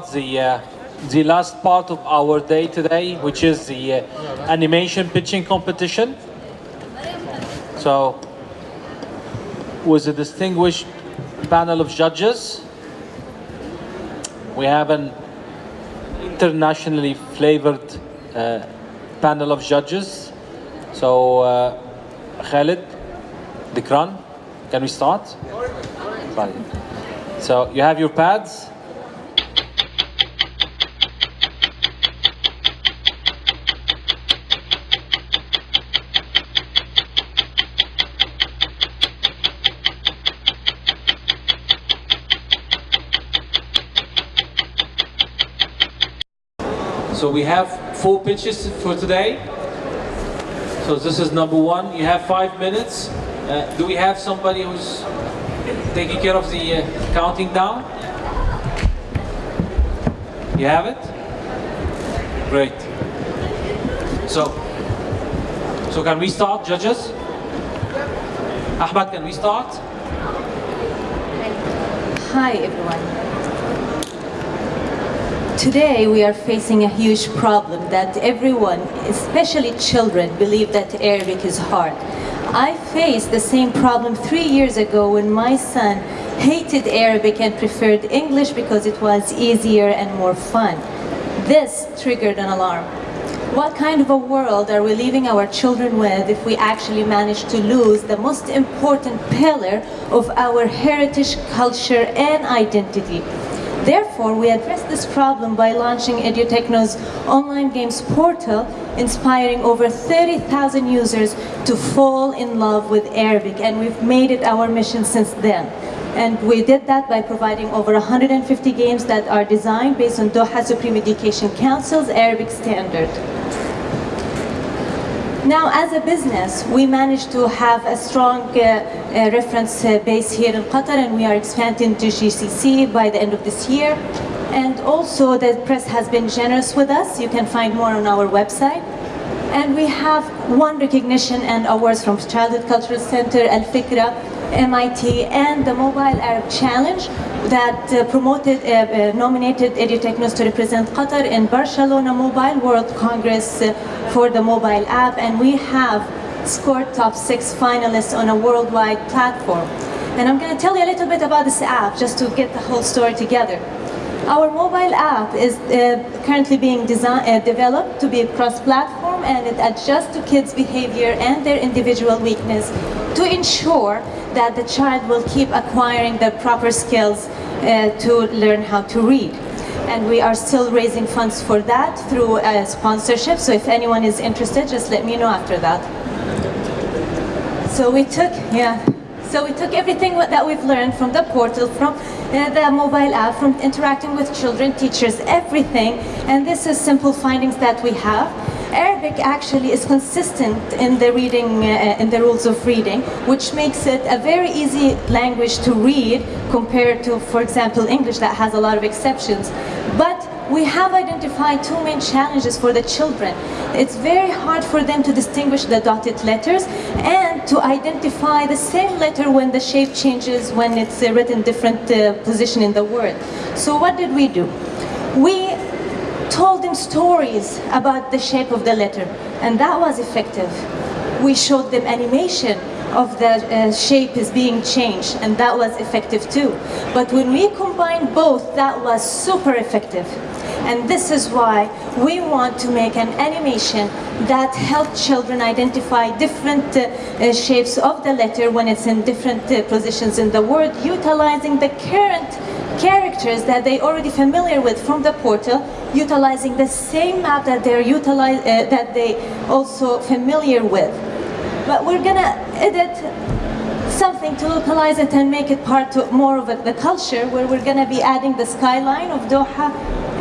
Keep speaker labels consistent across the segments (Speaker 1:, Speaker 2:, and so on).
Speaker 1: start the uh, the last part of our day today, which is the uh, animation pitching competition. So, with a distinguished panel of judges, we have an internationally flavored uh, panel of judges. So, uh, Khalid, Dikran, can we start? So, you have your pads. So we have four pitches for today. So this is number one. You have five minutes. Uh, do we have somebody who's taking care of the uh, counting down? You have it? Great. So, so can we start, judges? Ahmad, can we start?
Speaker 2: Hi everyone. Today we are facing a huge problem that everyone, especially children, believe that Arabic is hard. I faced the same problem three years ago when my son hated Arabic and preferred English because it was easier and more fun. This triggered an alarm. What kind of a world are we leaving our children with if we actually manage to lose the most important pillar of our heritage, culture and identity? Therefore, we address this problem by launching EduTechno's online games portal, inspiring over 30,000 users to fall in love with Arabic, and we've made it our mission since then. And we did that by providing over 150 games that are designed based on Doha Supreme Education Council's Arabic standard. Now, as a business, we managed to have a strong uh, uh, reference uh, base here in Qatar and we are expanding to GCC by the end of this year. And also the press has been generous with us. You can find more on our website. And we have one recognition and awards from Childhood Cultural Center, Al Fikra, MIT, and the Mobile Arab Challenge that uh, promoted, uh, uh, nominated EduTechnos to represent Qatar in Barcelona Mobile World Congress uh, for the mobile app. And we have scored top six finalists on a worldwide platform. And I'm going to tell you a little bit about this app just to get the whole story together. Our mobile app is uh, currently being uh, developed to be a cross-platform and it adjusts to kids' behavior and their individual weakness to ensure that the child will keep acquiring the proper skills uh, to learn how to read. And we are still raising funds for that through uh, sponsorship, so if anyone is interested, just let me know after that. So we took, yeah, so we took everything that we've learned from the portal, from uh, the mobile app, from interacting with children, teachers, everything. And this is simple findings that we have. Arabic actually is consistent in the reading, uh, in the rules of reading, which makes it a very easy language to read compared to, for example, English that has a lot of exceptions. But we have identified two main challenges for the children. It's very hard for them to distinguish the dotted letters and to identify the same letter when the shape changes, when it's uh, written different uh, position in the word. So what did we do? We told them stories about the shape of the letter, and that was effective. We showed them animation of the uh, shape is being changed, and that was effective too. But when we combined both, that was super effective. And this is why we want to make an animation that helps children identify different uh, uh, shapes of the letter when it's in different uh, positions in the word, utilizing the current characters that they already familiar with from the portal, utilizing the same map that they're utilize, uh, that they also familiar with. But we're gonna edit something to localize it and make it part of more of the culture where we're gonna be adding the skyline of Doha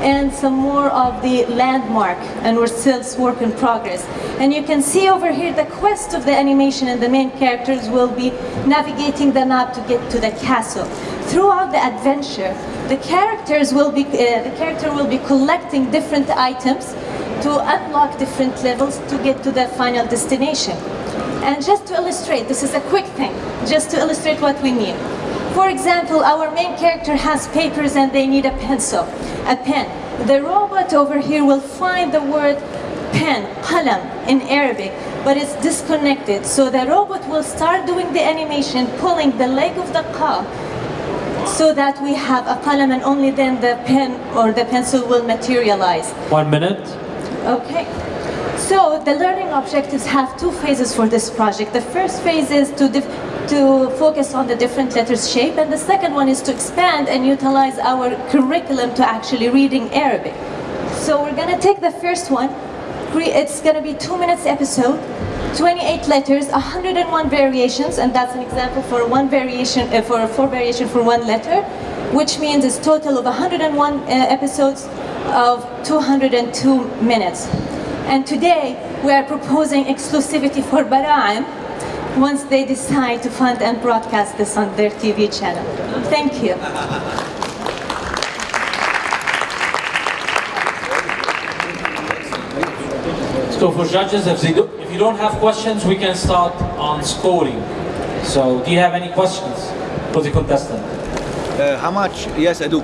Speaker 2: and some more of the landmark and we're still work in progress. And you can see over here the quest of the animation and the main characters will be navigating the map to get to the castle. Throughout the adventure, the characters will be, uh, the character will be collecting different items to unlock different levels to get to the final destination. And just to illustrate, this is a quick thing, just to illustrate what we mean. For example, our main character has papers and they need a pencil, a pen. The robot over here will find the word pen, qalam in Arabic, but it's disconnected. So the robot will start doing the animation, pulling the leg of the car so that we have a qalam and only then the pen or the pencil will materialize.
Speaker 1: One minute.
Speaker 2: Okay. So the learning objectives have two phases for this project. The first phase is to to focus on the different letters shape and the second one is to expand and utilize our curriculum to actually reading Arabic. So we're going to take the first one. It's going to be two minutes episode. 28 letters, 101 variations, and that's an example for one variation, uh, for four variation for one letter, which means it's total of 101 uh, episodes of 202 minutes. And today we are proposing exclusivity for Baraem once they decide to fund and broadcast this on their TV channel. Thank you.
Speaker 1: So for judges, if, they do, if you don't have questions, we can start on scoring. So do you have any questions for the contestant?
Speaker 3: Uh, how much? Yes, I do.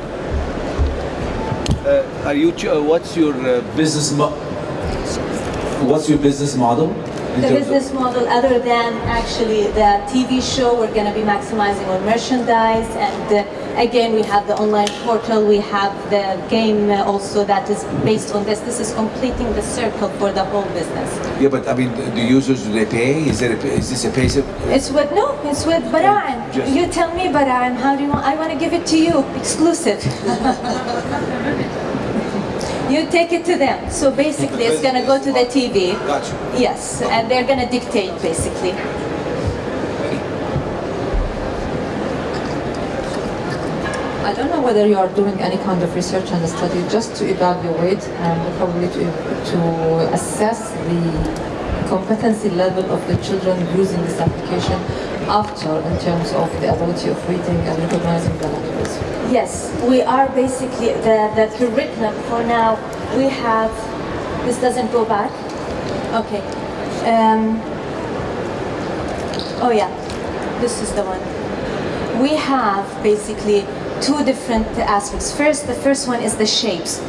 Speaker 3: Uh, are you? Uh, what's your uh,
Speaker 4: business? What's your business model?
Speaker 2: The business model, other than actually the TV show, we're going to be maximizing on merchandise and. Uh, Again, we have the online portal, we have the game also that is based on this. This is completing the circle for the whole business.
Speaker 4: Yeah, but I mean, the users, do they pay? Is, there a, is this a pay?
Speaker 2: It's with, no, it's with Baraem. You tell me, Baraem, how do you want, I want to give it to you, exclusive. you take it to them. So basically, it's going to go to the TV.
Speaker 4: Gotcha.
Speaker 2: Yes, and they're going to dictate, basically.
Speaker 5: I don't know whether you are doing any kind of research and study just to evaluate and probably to, to assess the competency level of the children using this application after in terms of the ability of reading and recognizing the languages.
Speaker 2: Yes, we are basically, the, the curriculum for now, we have, this doesn't go back. Okay. Um, oh yeah, this is the one. We have basically two different aspects. First, the first one is the shapes.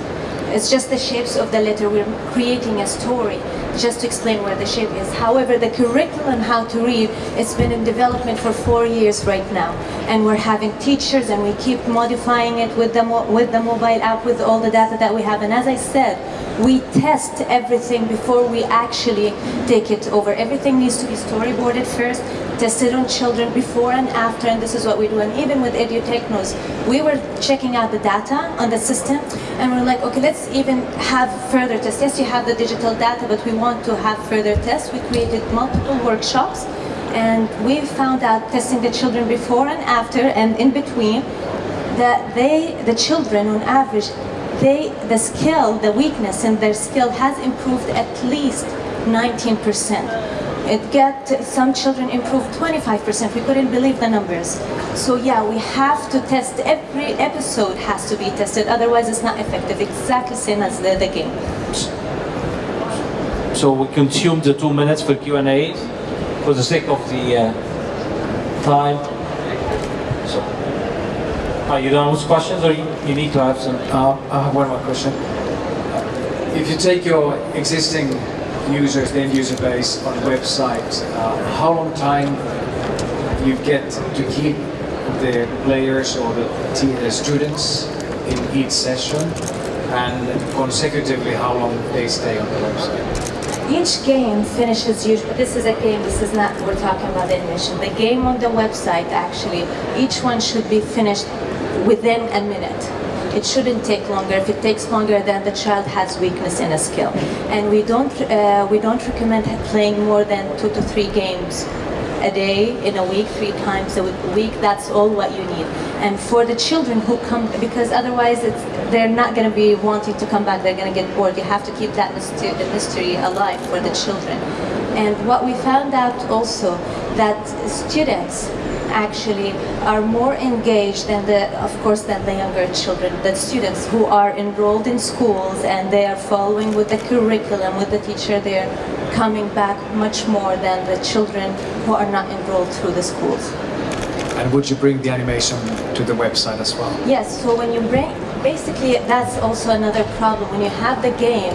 Speaker 2: It's just the shapes of the letter. We're creating a story just to explain where the shape is. However, the curriculum how to read, it's been in development for four years right now. And we're having teachers and we keep modifying it with the, with the mobile app, with all the data that we have. And as I said, we test everything before we actually take it over. Everything needs to be storyboarded first tested on children before and after, and this is what we do. And even with EduTechnos, we were checking out the data on the system, and we're like, okay, let's even have further tests. Yes, you have the digital data, but we want to have further tests. We created multiple workshops, and we found out testing the children before and after, and in between, that they, the children on average, they, the skill, the weakness in their skill has improved at least 19%. It got some children improved 25%. We couldn't believe the numbers. So yeah, we have to test. Every episode has to be tested. Otherwise, it's not effective. Exactly same as the, the game.
Speaker 1: So we consume the two minutes for Q&A for the sake of the uh, time. So, are you done with questions or you, you need to have some?
Speaker 6: Uh, I have one more question. If you take your existing users, the end user base on the website, uh, how long time you get to keep the players or the, the students in each session and consecutively how long they stay on the website?
Speaker 2: Each game finishes usually, this is a game, this is not, we're talking about animation. The game on the website actually, each one should be finished within a minute. It shouldn't take longer. If it takes longer, then the child has weakness in a skill. And we don't, uh, we don't recommend playing more than two to three games a day, in a week, three times a week. That's all what you need. And for the children who come, because otherwise they're not going to be wanting to come back. They're going to get bored. You have to keep that mystery alive for the children. And what we found out also that students actually are more engaged than the, of course, than the younger children, the students who are enrolled in schools and they are following with the curriculum, with the teacher, they are coming back much more than the children who are not enrolled through the schools.
Speaker 6: And would you bring the animation to the website as well?
Speaker 2: Yes, so when you bring, basically that's also another problem. When you have the game,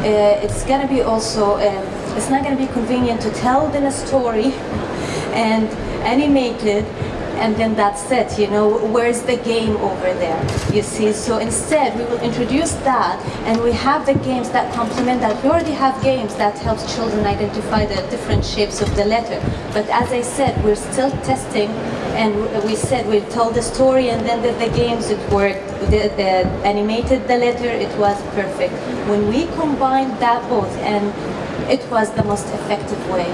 Speaker 2: uh, it's gonna be also, uh, it's not gonna be convenient to tell them a story and animate it and then that's it, you know, where's the game over there, you see? So instead, we will introduce that, and we have the games that complement that. We already have games that helps children identify the different shapes of the letter. But as I said, we're still testing, and we said we told the story, and then the, the games, it worked. The, the animated the letter, it was perfect. When we combined that both, and it was the most effective way.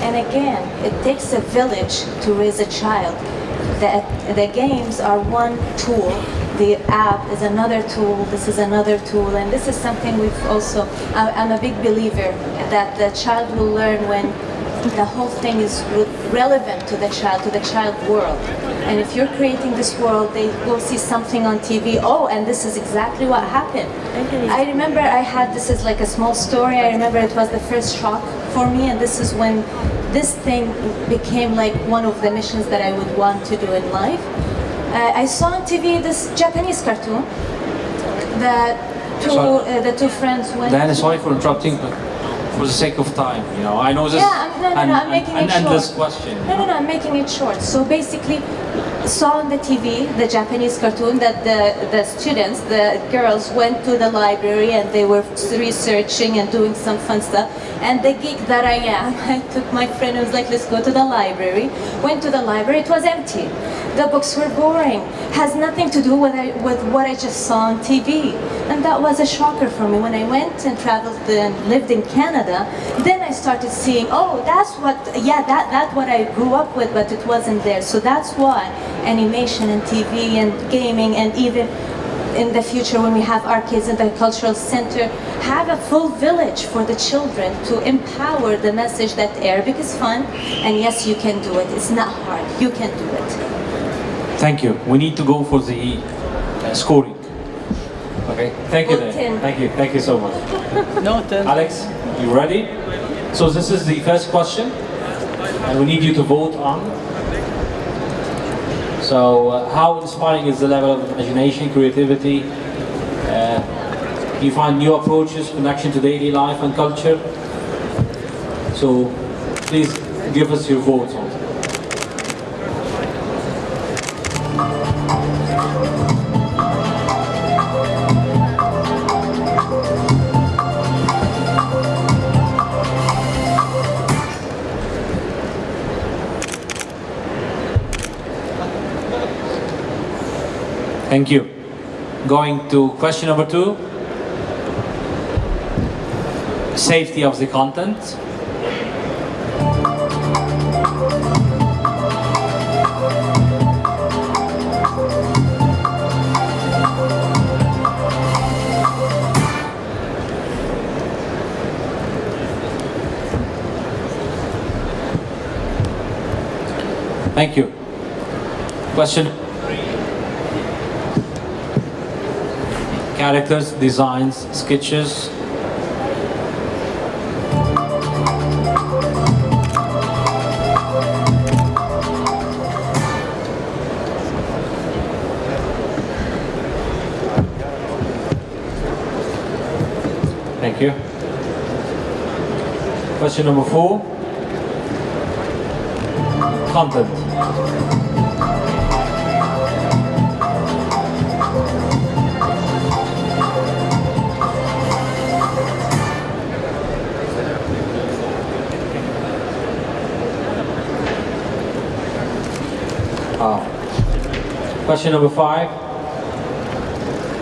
Speaker 2: And again, it takes a village to raise a child. The, the games are one tool. The app is another tool. This is another tool. And this is something we've also, I'm a big believer that the child will learn when the whole thing is re- relevant to the child, to the child world. And if you're creating this world, they will see something on TV. Oh, and this is exactly what happened. I remember I had this is like a small story. I remember it was the first shock for me, and this is when this thing became like one of the missions that I would want to do in life. Uh, I saw on TV this Japanese cartoon that two uh, the two friends went.
Speaker 1: Diana, sorry for interrupting, but for the sake of time, you know, I know this
Speaker 2: Yeah, I'm, no, no,
Speaker 1: an,
Speaker 2: no, I'm
Speaker 1: an-
Speaker 2: making
Speaker 1: an
Speaker 2: it
Speaker 1: endless
Speaker 2: short.
Speaker 1: question.
Speaker 2: No, no, no, I'm making it short. So basically, saw on the TV the Japanese cartoon that the, the students, the girls went to the library and they were researching and doing some fun stuff. And the geek that I am, I took my friend and was like, let's go to the library. Went to the library, it was empty. The books were boring. Has nothing to do with, I, with what I just saw on TV. And that was a shocker for me. When I went and traveled and lived in Canada, then I started seeing, oh, that's what, yeah, that, that's what I grew up with, but it wasn't there. So that's why animation and TV and gaming and even in the future when we have our kids in the cultural center, have a full village for the children to empower the message that Arabic is fun and yes, you can do it. It's not hard. You can do it.
Speaker 1: Thank you. We need to go for the uh, scoring. Okay, thank you.
Speaker 2: Well,
Speaker 1: Diana.
Speaker 2: ten.
Speaker 1: Thank you. Thank you so much.
Speaker 3: No, ten.
Speaker 1: Alex, you ready? So this is the first question, and we need you to vote on. So, uh, how inspiring is the level of imagination, creativity? Uh, you find new approaches, connection to daily life and culture? So, please give us your votes. Thank you. Going to question number two. Safety of the content. Thank you. Question characters, designs, sketches. Thank you. Question number four. Content. Question number five.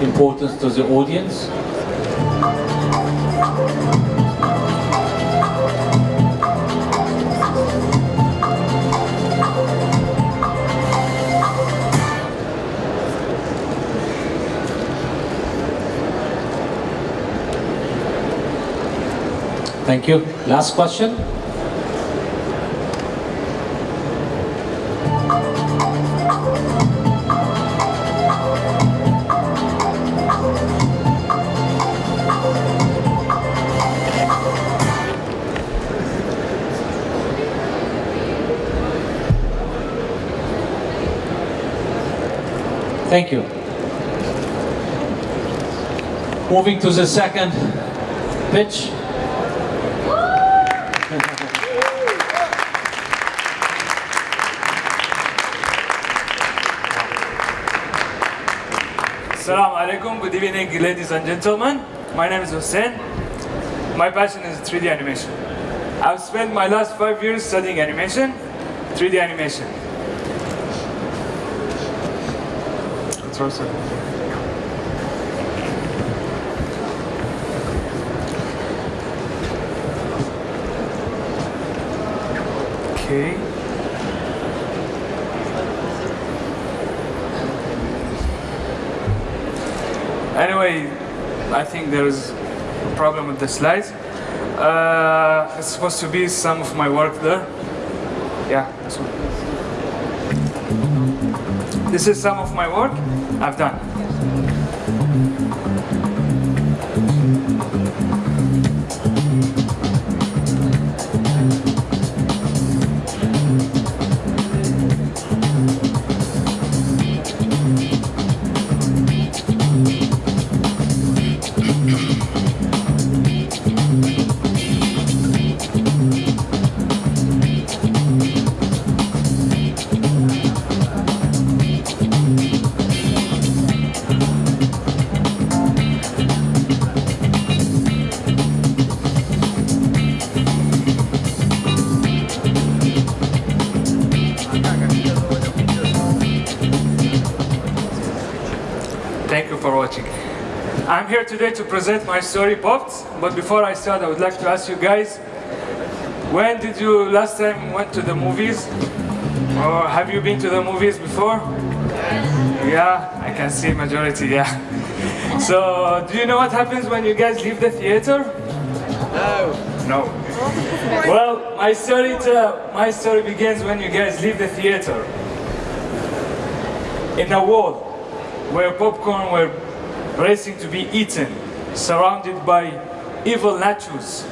Speaker 1: Importance to the audience. Thank you. Last question. Thank you. Moving to the second pitch.
Speaker 7: Assalamu alaikum. Good evening, ladies and gentlemen. My name is Hussein. My passion is 3D animation. I've spent my last five years studying animation, 3D animation. Okay. Anyway, I think there is a problem with the slides. Uh, it's supposed to be some of my work there. Yeah, one. This is some of my work I've done. Today to present my story, Popped. But before I start, I would like to ask you guys, when did you last time went to the movies? Or have you been to the movies before? Yeah, I can see majority, yeah. So, do you know what happens when you guys leave the theater? No. No. Well, my story, to, my story begins when you guys leave the theater. In a wall where popcorn were racing to be eaten, surrounded by evil nachos,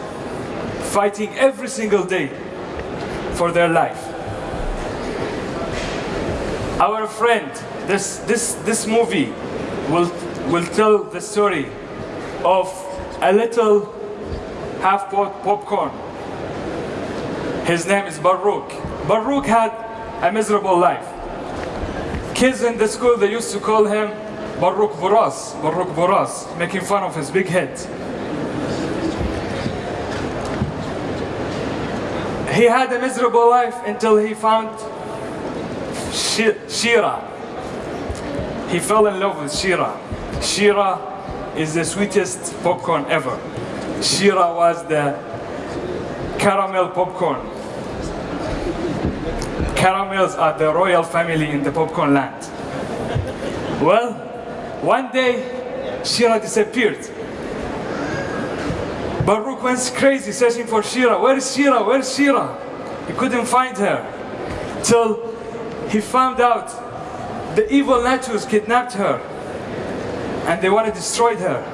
Speaker 7: fighting every single day for their life. Our friend, this, this, this movie will, will tell the story of a little half pot popcorn. His name is Baruch. Baruch had a miserable life. Kids in the school, they used to call him Baruch Boras, Baruch Boras, making fun of his big head. He had a miserable life until he found Shi- Shira. He fell in love with Shira. Shira is the sweetest popcorn ever. Shira was the caramel popcorn. Caramels are the royal family in the popcorn land. Well, one day, Shira disappeared. Baruch went crazy searching for Shira. Where is Shira? Where is Shira? He couldn't find her. Till he found out the evil Nachos kidnapped her. And they want to destroy her.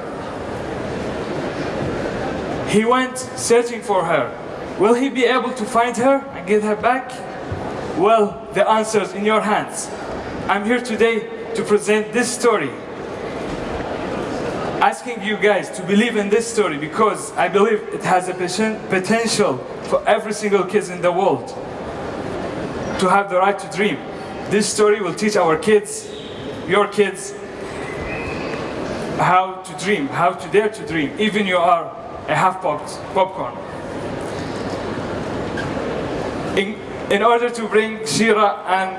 Speaker 7: He went searching for her. Will he be able to find her and get her back? Well, the answer is in your hands. I'm here today to present this story. Asking you guys to believe in this story because I believe it has a potential for every single kid in the world to have the right to dream. This story will teach our kids, your kids, how to dream, how to dare to dream, even you are a half popped popcorn. In, in order to bring Shira and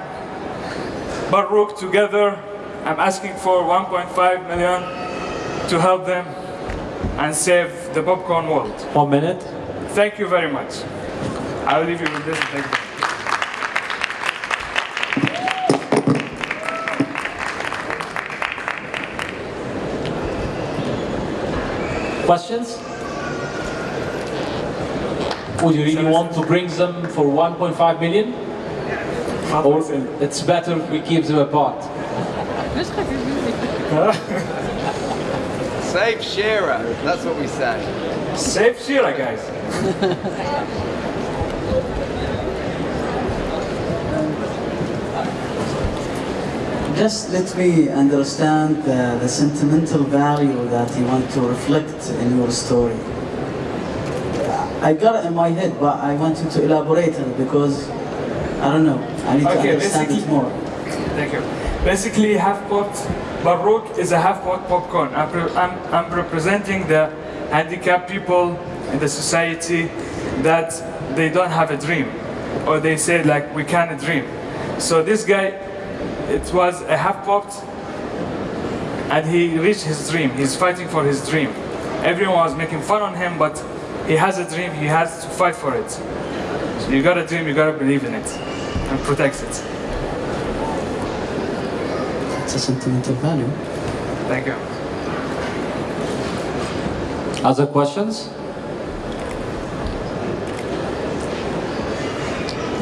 Speaker 7: Baruch together, I'm asking for 1.5 million to help them and save the popcorn world.
Speaker 1: One minute.
Speaker 7: Thank you very much. I will leave you with this. Thank you.
Speaker 1: Questions? Would you really want to bring them for 1.5 million? Or it's better we keep them apart?
Speaker 8: Save Shira. That's what we say.
Speaker 7: Save Shira, guys.
Speaker 9: Just let me understand the, the sentimental value that you want to reflect in your story. I got it in my head, but I want you to elaborate on it because I don't know. I need to
Speaker 7: Okay,
Speaker 9: understand it more.
Speaker 7: Thank you. Basically, half-pot Baruch is a half-pot popcorn. I'm, I'm, I'm representing the handicapped people in the society that they don't have a dream, or they say like we can't dream. So this guy, it was a half-popped, and he reached his dream. He's fighting for his dream. Everyone was making fun on him, but he has a dream. He has to fight for it. So you got a dream, you gotta believe in it, and protect it.
Speaker 9: It's a sentimental value.
Speaker 7: Thank you.
Speaker 1: Other questions?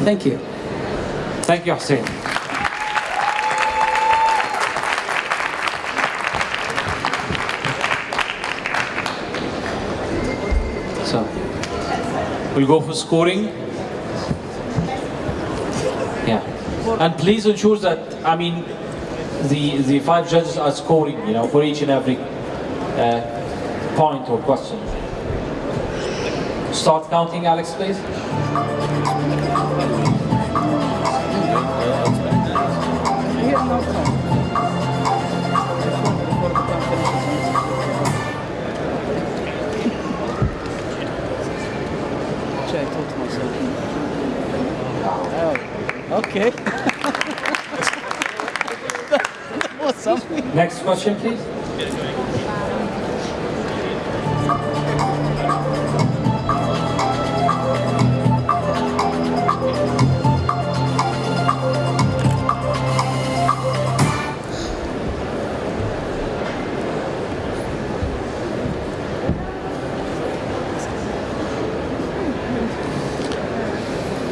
Speaker 9: Thank you.
Speaker 1: Thank you, Hussein. So, we'll go for scoring. Yeah. And please ensure that, I mean, the, the five judges are scoring, you know, for each and every uh, point or question. Start counting, Alex, please.
Speaker 3: Oh, okay. that was something.
Speaker 1: Next question, please.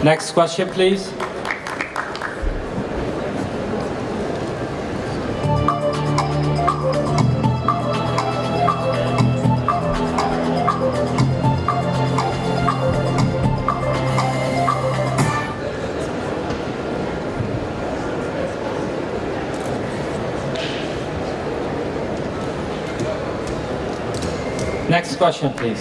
Speaker 1: Next question, please. Next question, please.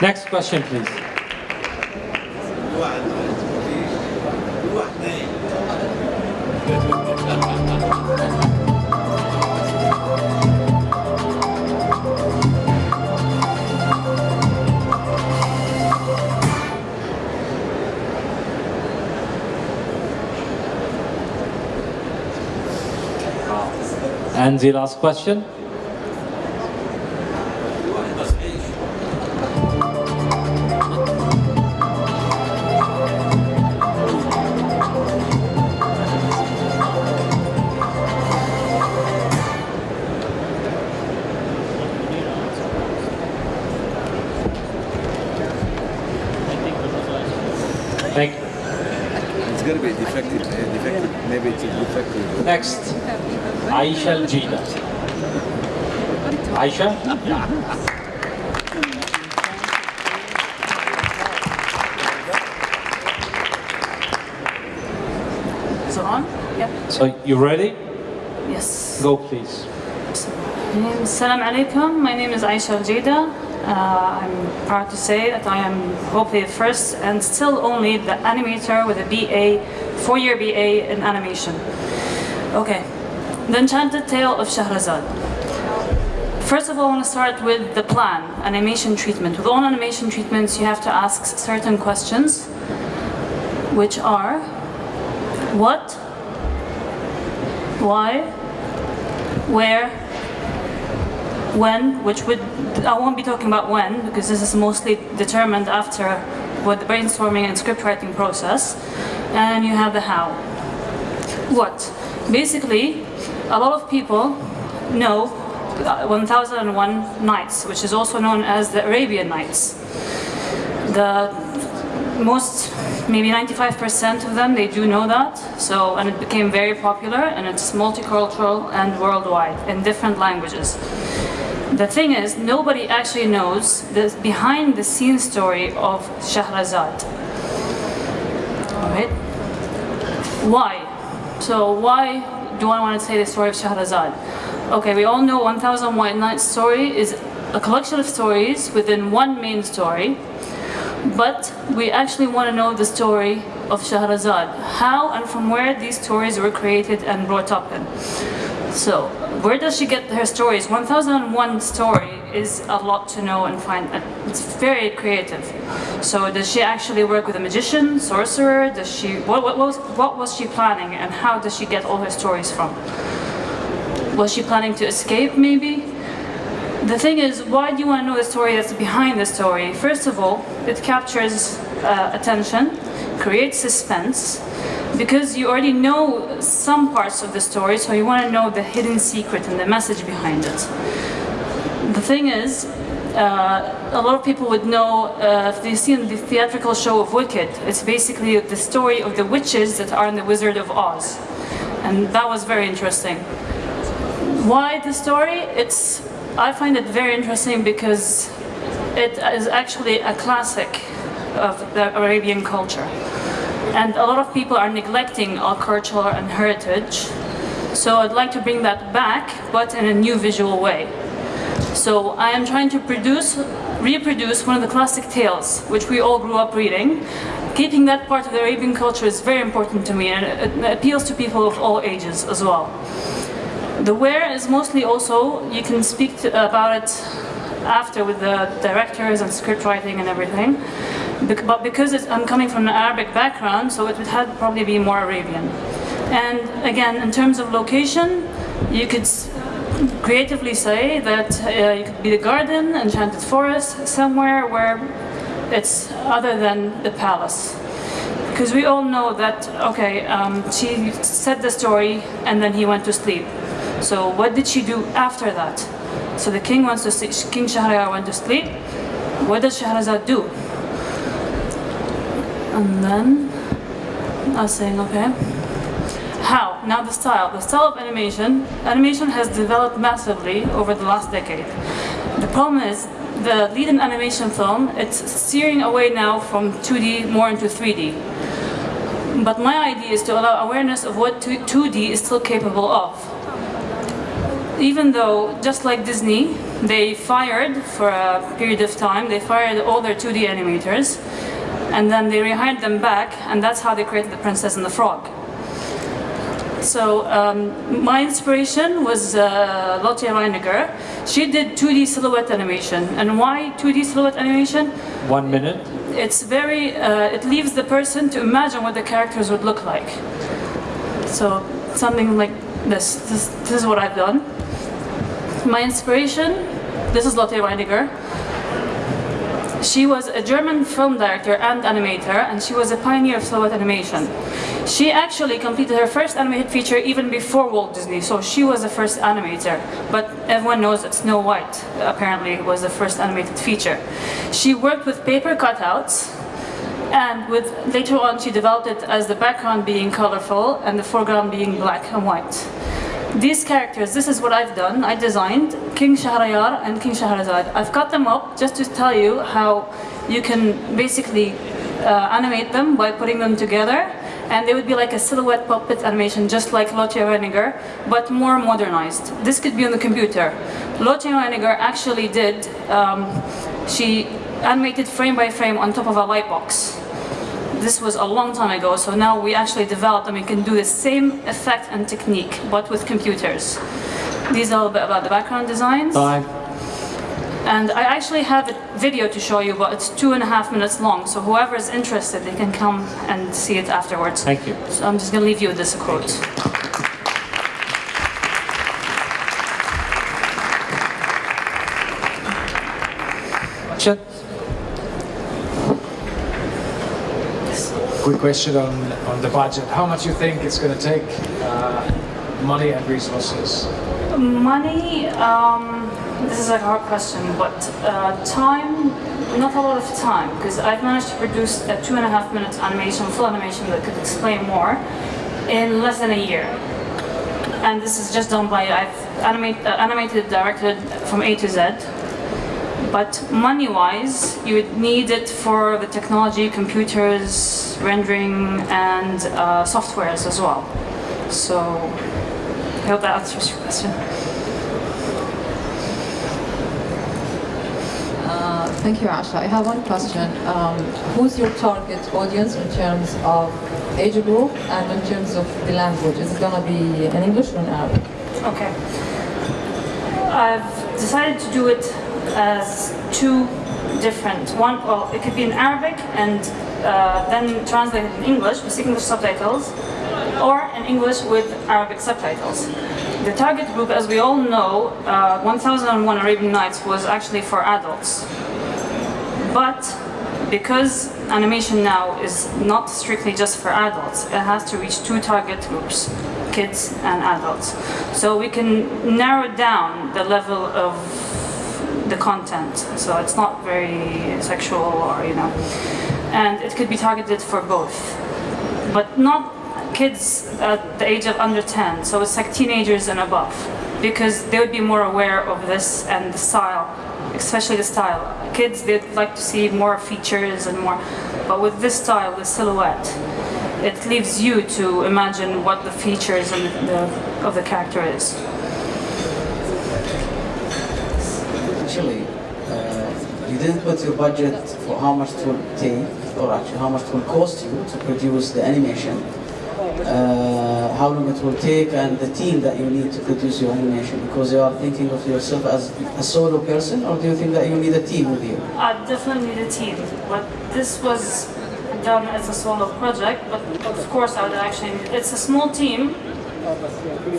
Speaker 1: Next question, please. And the last question.
Speaker 10: Is it on? Yep.
Speaker 1: So you ready?
Speaker 10: Yes.
Speaker 1: Go please.
Speaker 10: Assalamu alaikum. My name is Aisha Al-Jida. Uh, I'm proud to say that I am hopefully the first and still only the animator with a BA, four-year BA in animation. Okay. The Enchanted Tale of Shahrazad. First of all, I want to start with the plan, animation treatment. With all animation treatments, you have to ask certain questions, which are what, why, where, when, which would, I won't be talking about when, because this is mostly determined after with the brainstorming and script writing process. And you have the how. What? Basically, a lot of people know uh, 1001 Nights, which is also known as the Arabian Nights. The most, maybe 95% of them, they do know that. So, and it became very popular and it's multicultural and worldwide in different languages. The thing is, nobody actually knows the behind the scenes story of Shahrazad. Alright? Why? So why do I want to say the story of Shahrazad? Okay, we all know 1001 White Nights story is a collection of stories within one main story, but we actually want to know the story of Shahrazad, how and from where these stories were created and brought up in. So, where does she get her stories? 1001 story is a lot to know and find. It's very creative. So, does she actually work with a magician, sorcerer? Does she? What, what, was, what was she planning, and how does she get all her stories from? Was she planning to escape, maybe? The thing is, why do you want to know the story that's behind the story? First of all, it captures uh, attention, creates suspense, because you already know some parts of the story, so you want to know the hidden secret and the message behind it. The thing is, uh, a lot of people would know uh, if they've seen the theatrical show of Wicked. It's basically the story of the witches that are in the Wizard of Oz, and that was very interesting. Why the story? It's I find it very interesting because it is actually a classic of the Arabian culture. And a lot of people are neglecting our culture and heritage. So I'd like to bring that back, but in a new visual way. So I am trying to produce, reproduce one of the classic tales, which we all grew up reading. Keeping that part of the Arabian culture is very important to me and it appeals to people of all ages as well. The where is mostly also, you can speak to, about it after with the directors and script writing and everything. But because I'm coming from an Arabic background, so it would have probably be more Arabian. And again, in terms of location, you could creatively say that uh, you could be the garden, enchanted forest, somewhere where it's other than the palace. Because we all know that, okay, um, she said the story and then he went to sleep. So what did she do after that? So the king wants to sleep, King Shahryar went to sleep. What does Shahrazad do? And then I was saying, okay. How? Now the style. The style of animation. Animation has developed massively over the last decade. The problem is the lead in animation film, it's steering away now from 2D more into 3D. But my idea is to allow awareness of what 2D is still capable of even though, just like Disney, they fired for a period of time, they fired all their 2D animators, and then they rehired them back, and that's how they created The Princess and the Frog. So um, my inspiration was uh, Lotte Reiniger. She did 2D silhouette animation. And why 2D silhouette animation?
Speaker 1: One minute.
Speaker 10: It's very, uh, it leaves the person to imagine what the characters would look like. So something like this. This, this is what I've done. My inspiration, this is Lotte Reiniger. She was a German film director and animator, and she was a pioneer of silhouette animation. She actually completed her first animated feature even before Walt Disney, so she was the first animator. But everyone knows that Snow White apparently was the first animated feature. She worked with paper cutouts, and with later on she developed it as the background being colorful and the foreground being black and white. These characters, this is what I've done. I designed King Shahryar and King Shahrazad. I've cut them up just to tell you how you can basically uh, animate them by putting them together and they would be like a silhouette puppet animation just like Lotte Reiniger but more modernized. This could be on the computer. Lotte Reiniger actually did, um, she animated frame by frame on top of a light box this was a long time ago, so now we actually developed and we can do the same effect and technique, but with computers. These are a bit about the background designs.
Speaker 1: Bye.
Speaker 10: And I actually have a video to show you, but it's two and a half minutes long, so whoever is interested, they can come and see it afterwards.
Speaker 1: Thank you.
Speaker 10: So I'm just going to leave you with this quote.
Speaker 1: Chat.
Speaker 6: Quick question on, on the budget. How much you think it's going to take uh, money and resources?
Speaker 10: Money, um, this is a hard question, but uh, time, not a lot of time, because I've managed to produce a two and a half minute animation, full animation that could explain more in less than a year. And this is just done by, I've animate, uh, animated, directed from A to Z. But money-wise, you would need it for the technology, computers, rendering, and uh, softwares as well. So, I hope that answers your question.
Speaker 5: Uh, thank you, Asha. I have one question. Um, who's your target audience in terms of age group and in terms of the language? Is it going to be in English or in Arabic?
Speaker 10: Okay. I've decided to do it as two different. One, well, it could be in Arabic and uh, then translated in English with English subtitles, or in English with Arabic subtitles. The target group, as we all know, uh, 1001 Arabian Nights was actually for adults. But because animation now is not strictly just for adults, it has to reach two target groups, kids and adults. So we can narrow down the level of the content. So it's not very sexual or, you know, and it could be targeted for both. But not kids at the age of under 10, so it's like teenagers and above, because they would be more aware of this and the style, especially the style. Kids, they'd like to see more features and more, but with this style, the silhouette, it leaves you to imagine what the features and the, of the character is.
Speaker 9: You didn't put your budget for how much it will take, or actually how much it will cost you to produce the animation, uh, how long it will take, and the team that you need to produce your animation. Because you are thinking of yourself as a solo person, or do you think that you need a team with you?
Speaker 10: I definitely need a team, but this was done as a solo project, but of course I would actually, it's a small team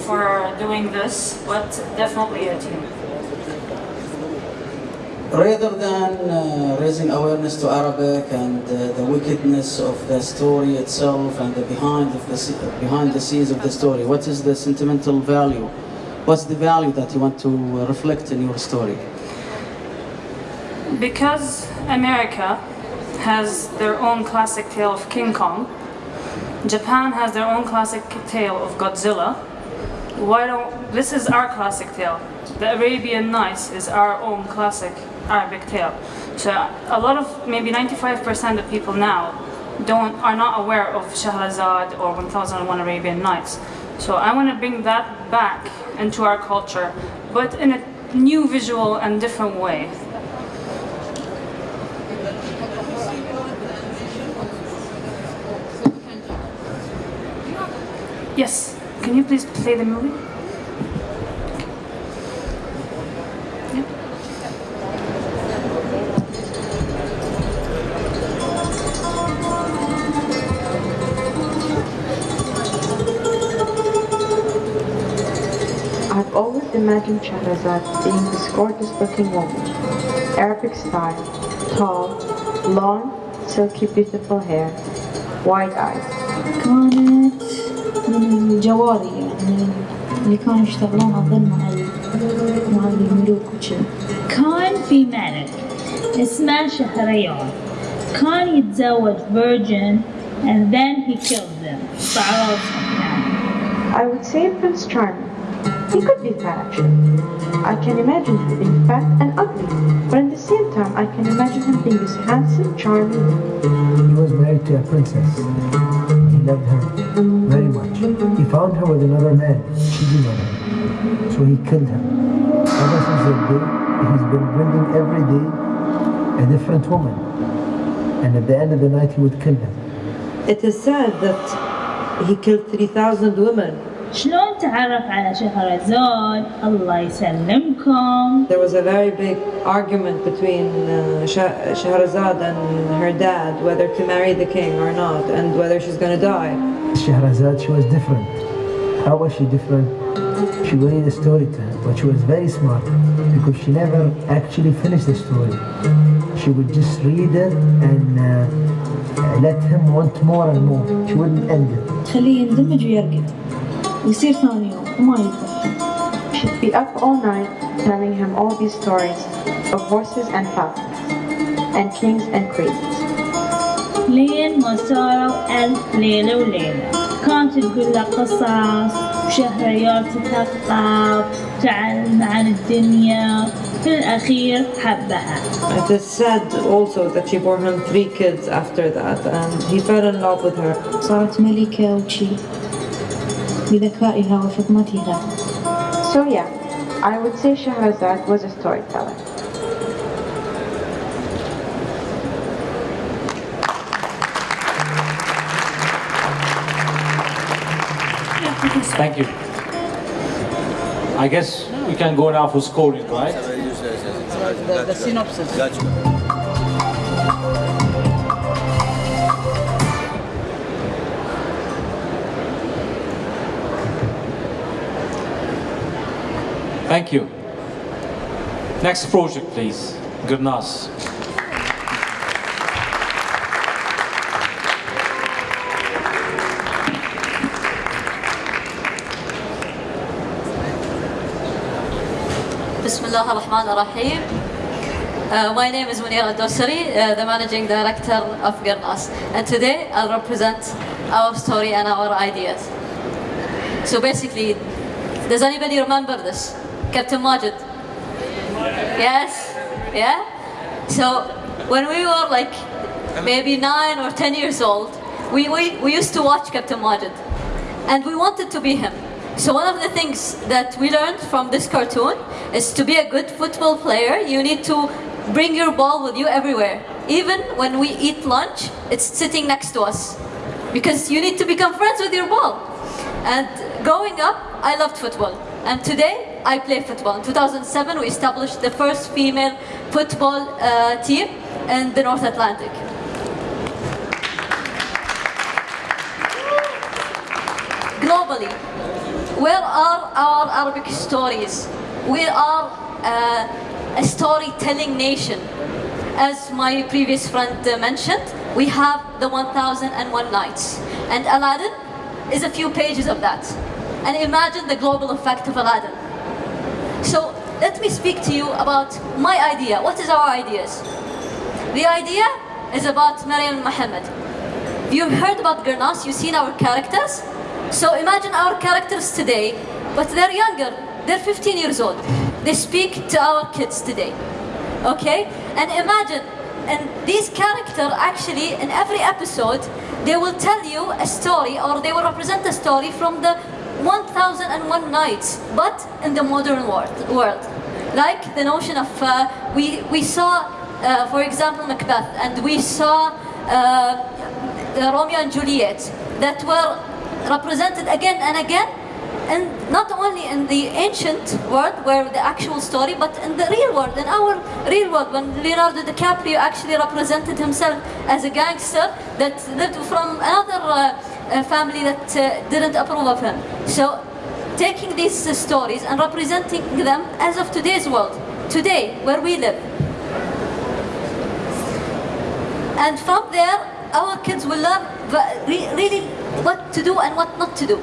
Speaker 10: for doing this, but definitely a team.
Speaker 9: Rather than uh, raising awareness to Arabic and uh, the wickedness of the story itself and the behind of the behind the scenes of the story, what is the sentimental value? What's the value that you want to uh, reflect in your story?
Speaker 10: Because America has their own classic tale of King Kong, Japan has their own classic tale of Godzilla. Why don't this is our classic tale? The Arabian Nights is our own classic Arabic tale. So a lot of maybe 95% of people now don't are not aware of Shahrazad or 1001 Arabian Nights. So I want to bring that back into our culture, but in a new visual and different way. Yes. Can you please play the movie?
Speaker 11: imagined Shahrazad being this gorgeous looking woman. Arabic style, tall, long, silky beautiful hair, wide eyes.
Speaker 12: كانت من الجواري يعني اللي كانوا يشتغلون أظن مع ال- مع الملوك وكذا كان في ملك اسمه شهريار كان يتزوج virgin and then he killed them فعرفهم يعني
Speaker 11: I would say Prince Charming. He could be fat actually. I can imagine him being fat and ugly, but at the same time I can imagine him being this handsome, charming.
Speaker 13: He was married to a princess. He loved her very much. He found her with another man, cheating on her. So he killed her. Ever since that day, he's been bringing every day a different woman. And at the end of the night, he would kill them.
Speaker 14: It is said that he killed 3,000 women.
Speaker 12: شلون تعرف على شهرزاد الله يسلمكم
Speaker 14: There was a very big argument between uh, Shah- Shahrazad and her dad whether to marry the king or not and whether she's going to die.
Speaker 13: Shahrazad, she was different. How was she different? She would read a story to her, but she was very smart because she never actually finished the story. She would just read it and uh, let him want more and more. She wouldn't end it.
Speaker 12: تخليه يندمج ويرقد ويصير ثاني يوم وما يقدر
Speaker 11: be up all night telling him all these stories of horses and falcons, and kings and queens.
Speaker 12: لين ما صاروا ألف ليلة وليلة كانت تقول له قصص وشهريار تثقف تعلم عن الدنيا في الأخير حبها
Speaker 14: It is said also that she bore him three kids after that and he fell in love with her.
Speaker 12: صارت ملكة وشي بذكائها وفطنتها
Speaker 11: So yeah, I would say Shahrazad was a storyteller.
Speaker 1: Thank you. I guess we can go now for scoring, right?
Speaker 15: The, the synopsis.
Speaker 1: Thank you. Next project, please. Gurnas.
Speaker 16: Bismillah ar-Rahman ar-Rahim. Uh, my name is Munira Dosari, uh, the managing director of Gurnas. And today I'll represent our story and our ideas. So basically, does anybody remember this? Captain Majid? Yes? Yeah? So when we were like maybe nine or ten years old, we, we, we used to watch Captain Majid. And we wanted to be him. So one of the things that we learned from this cartoon is to be a good football player, you need to bring your ball with you everywhere. Even when we eat lunch, it's sitting next to us. Because you need to become friends with your ball. And growing up, I loved football. And today, I play football. In 2007, we established the first female football uh, team in the North Atlantic. Globally, where are our Arabic stories? We are uh, a storytelling nation. As my previous friend mentioned, we have the 1001 Nights. And Aladdin is a few pages of that. And imagine the global effect of Aladdin. So let me speak to you about my idea. What is our ideas? The idea is about Maryam Muhammad. You've heard about Gurnas, you've seen our characters. So imagine our characters today, but they're younger. They're 15 years old. They speak to our kids today. Okay? And imagine, and these characters actually, in every episode, they will tell you a story or they will represent a story from the 1001 nights, but in the modern world. world. Like the notion of, uh, we, we saw, uh, for example, Macbeth, and we saw uh, Romeo and Juliet that were represented again and again and not only in the ancient world where the actual story but in the real world in our real world when Leonardo DiCaprio actually represented himself as a gangster that lived from another uh, family that uh, didn't approve of him so taking these uh, stories and representing them as of today's world today where we live and from there our kids will learn really what to do and what not to do.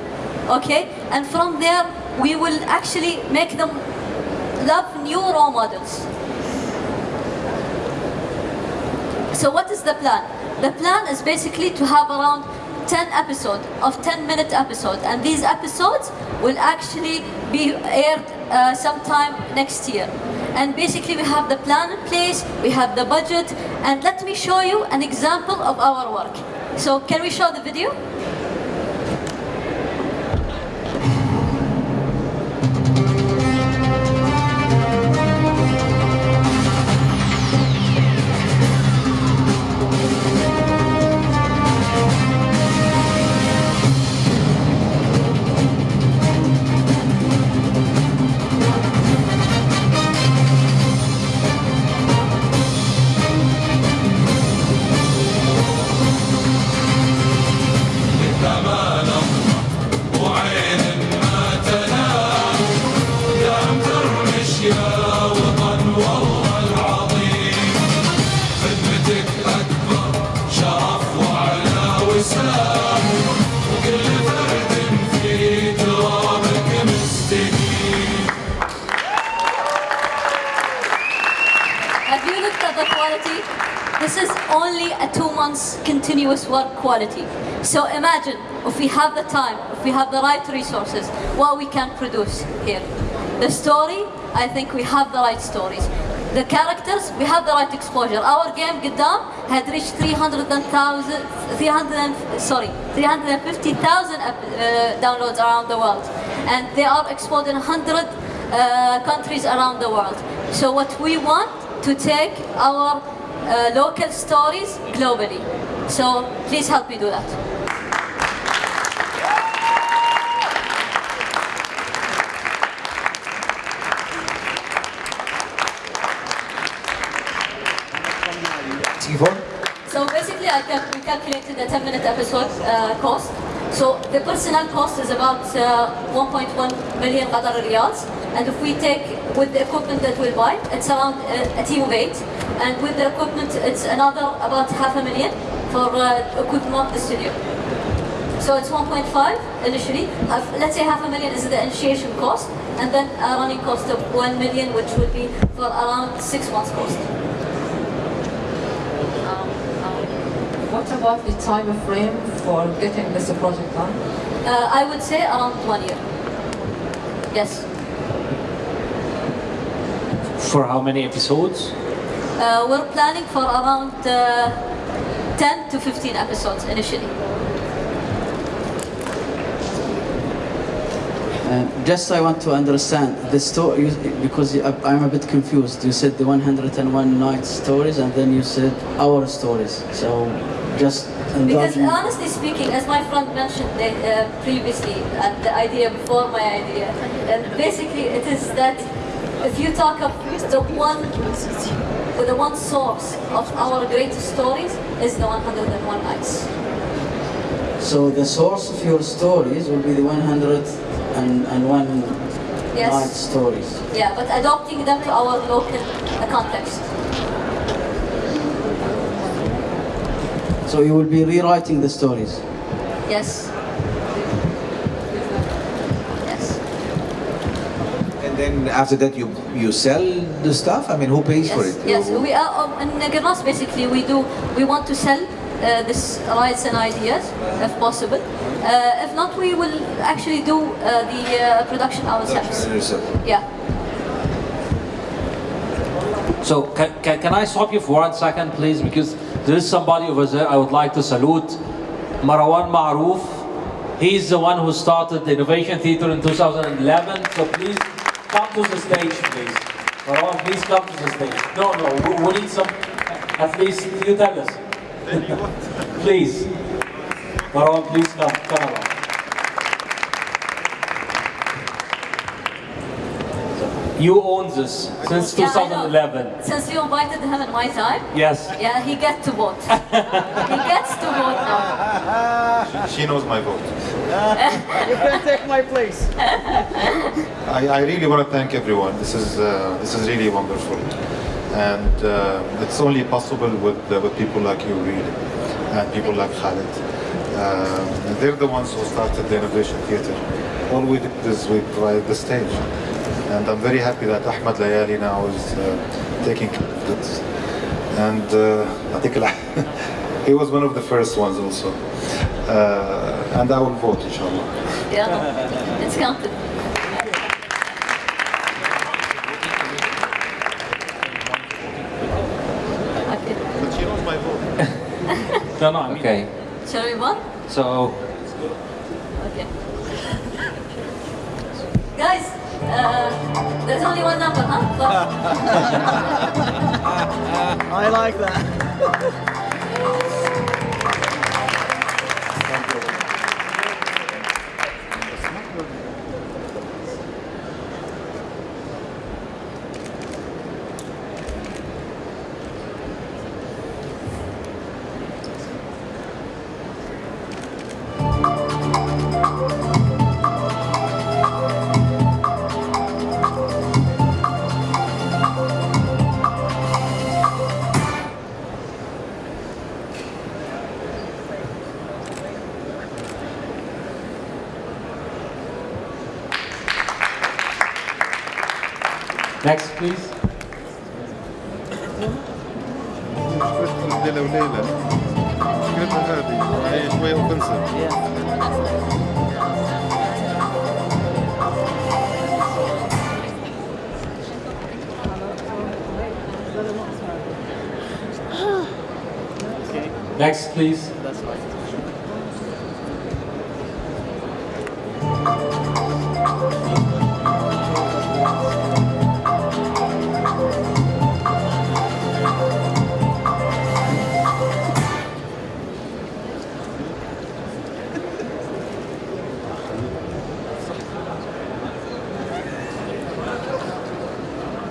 Speaker 16: Okay? And from there, we will actually make them love new role models. So what is the plan? The plan is basically to have around 10 episodes of 10 minute episodes and these episodes will actually be aired uh, sometime next year. And basically we have the plan in place we have the budget and let me show you an example of our work. So can we show the video quality. So imagine if we have the time, if we have the right resources, what we can produce here. The story, I think we have the right stories. The characters, we have the right exposure. Our game, Gaddam, had reached 300,000, 300, sorry, 350,000 uh, downloads around the world. And they are exposed in 100 uh, countries around the world. So what we want to take our uh, local stories globally. So please help me do that. So basically, I cal- we calculated a 10-minute episode uh, cost. So the personnel cost is about uh, 1.1 million Qatari riyals, and if we take with the equipment that we'll buy, it's around uh, a team of eight, and with the equipment, it's another about half a million for uh, equipment of the studio. So it's 1.5 initially. Half, let's say half a million is the initiation cost, and then a running cost of 1 million, which would be for around six months cost.
Speaker 5: What about the time frame for getting this project done?
Speaker 16: Uh, I would say around one year. Yes.
Speaker 1: For how many episodes?
Speaker 16: Uh, we're planning for around uh, 10 to 15 episodes initially.
Speaker 9: Uh, just I want to understand the story because I- I'm a bit confused. You said the 101 night stories and then you said our stories. So just
Speaker 16: Because honestly speaking, as my friend mentioned uh, previously, and the idea before my idea, and basically it is that if you talk of the one, the one source of our greatest stories is the 101 nights.
Speaker 9: So the source of your stories will be the 101
Speaker 16: Yes.
Speaker 9: night stories.
Speaker 16: Yeah, but adopting them to our local context.
Speaker 9: So you will be rewriting the stories.
Speaker 16: Yes.
Speaker 4: And then after that you you sell the stuff? I mean, who pays for it?
Speaker 16: Yes, we are um, in Gurnas basically we do we want to sell uh, this rights and ideas if possible. Uh, if not, we will actually do uh, the uh, production ourselves. Yeah.
Speaker 1: So can, can, can I stop you for one second, please? Because there is somebody over there I would like to salute. Marwan Maroof. He's the one who started the Innovation Theater in 2011. So please come to the stage, please. Marwan, please come to the stage. No, no, we, we need some, at least you tell us. please. Marwan, please come. Come around. You own this since
Speaker 16: Yeah,
Speaker 1: 2011.
Speaker 16: Since you invited him in my time,
Speaker 1: Yes.
Speaker 16: yeah, he gets to vote. he gets to vote now.
Speaker 17: She knows my vote.
Speaker 15: you can take my place.
Speaker 17: I, I really want to thank everyone. This is uh, this is really wonderful, and uh, it's only possible with uh, with people like you, really, and people like Khalid. Um, they're the ones who started the Innovation Theatre. All we did is we provided the stage, and I'm very happy that Ahmad Layali now is uh, taking it. And uh, he was one of the first ones also. Uh, and I will vote, inshallah.
Speaker 16: Yeah, it's counted.
Speaker 17: But she knows my vote.
Speaker 1: No, no, I mean,
Speaker 18: Okay.
Speaker 16: Shall we vote?
Speaker 18: So
Speaker 16: Okay. Guys, uh, there's only one number, huh?
Speaker 15: I like that.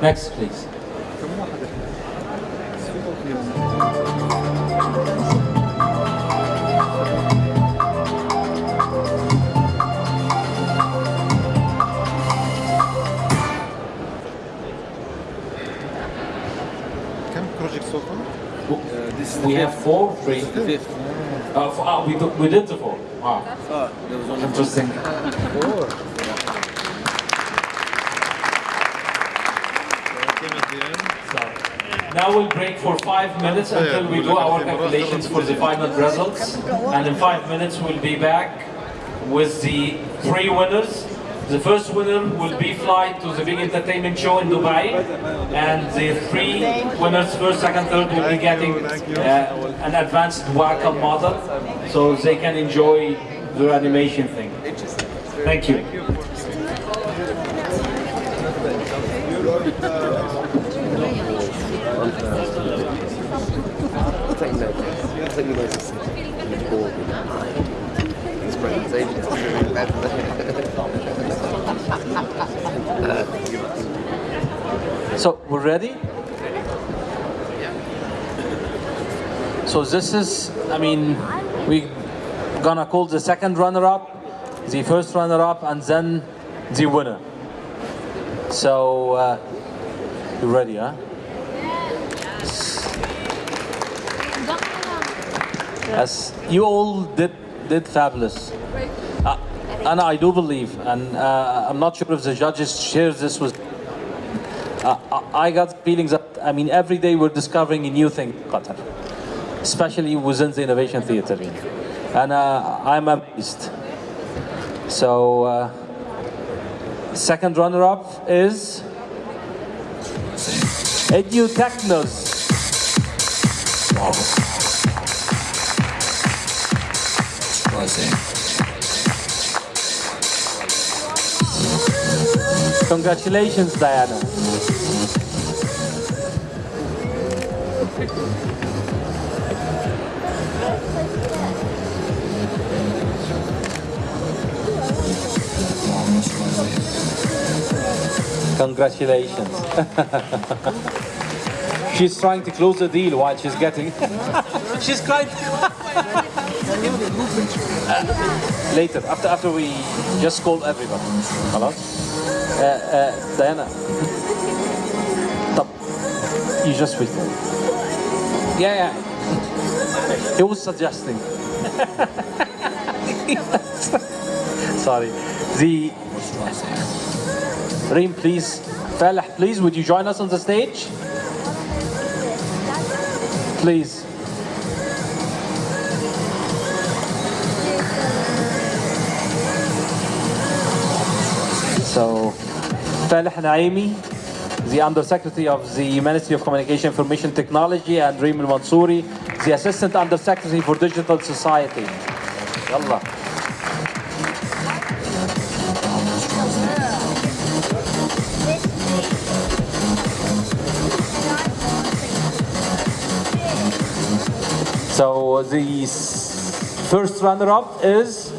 Speaker 1: Next, please. we have four, three, fifth. Uh, oh, we, we did the four. Wow. Interesting.
Speaker 17: Four.
Speaker 1: Now we'll break for five minutes until we do our calculations for the final results. And in five minutes we'll be back with the three winners. The first winner will be flight to the big entertainment show in Dubai. And the three winners, first, second, third, will be getting uh, an advanced Wacom model so they can enjoy the animation thing. Thank you. So we're ready? So this is, I mean, we gonna call the second runner-up, the first runner-up, and then the winner. So uh, you ready, huh? Yes, you all did did fabulous. Uh, and I do believe, and uh, I'm not sure if the judges share this with. Uh, I got feelings that I mean every day we're discovering a new thing in Qatar, especially within the innovation theater, and uh, I'm amazed. So uh, second runner-up is EduTechnos. Congratulations, Diana. Congratulations. she's trying to close the deal while she's getting. she's crying. later, after after we just call everyone. Hello? Uh, uh, Diana. طب you just wait. Yeah, yeah. He was suggesting. Sorry. The Reem, please. Falah, please, would you join us on the stage? Please. Falah Naimi, the Undersecretary of the Ministry of Communication Information Technology, and Reem Mansouri, the Assistant Undersecretary for Digital Society. Yalla. So the first runner-up is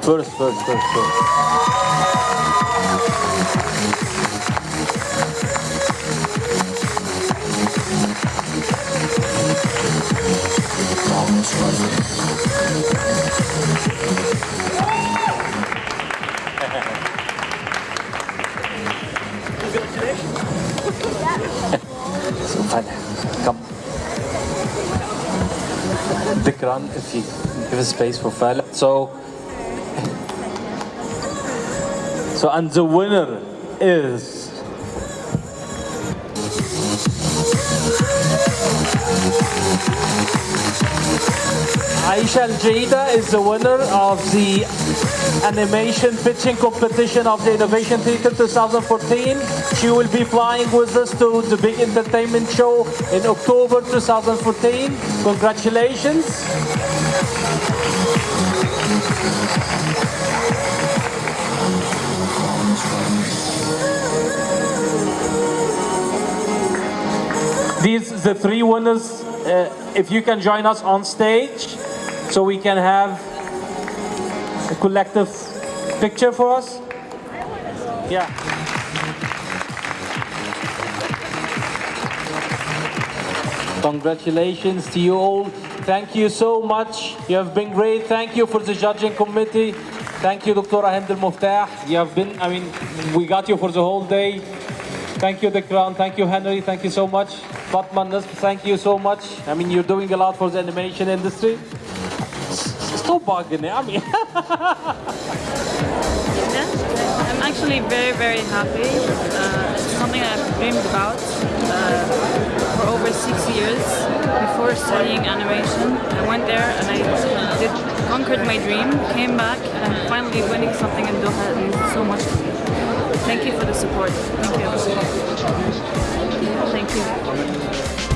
Speaker 1: first, first, first, first. So Falah, come. Dikran, if you give a space for Falah. So, so and the winner is Aisha Al-Jaida is the winner of the animation pitching competition of the Innovation Theater 2014. She will be flying with us to the big entertainment show in October 2014. Congratulations. These the three winners. Uh, if you can join us on stage, so we can have a collective picture for us. Yeah. Congratulations to you all. Thank you so much. You have been great. Thank you for the judging committee. Thank you, Dr. Al Muftah. You have been, I mean, we got you for the whole day. Thank you, Dikran. Thank you, Henry. Thank you so much. Fatma Nasr, thank you so much. I mean, you're doing a lot for the animation industry. It. I mean,
Speaker 10: I'm actually very, very happy. Uh, it's something I've dreamed about uh, for over six years before studying animation. I went there and I did conquered my dream, came back, and finally winning something in Doha. Means so much. Thank you for the support. Thank you. Thank you.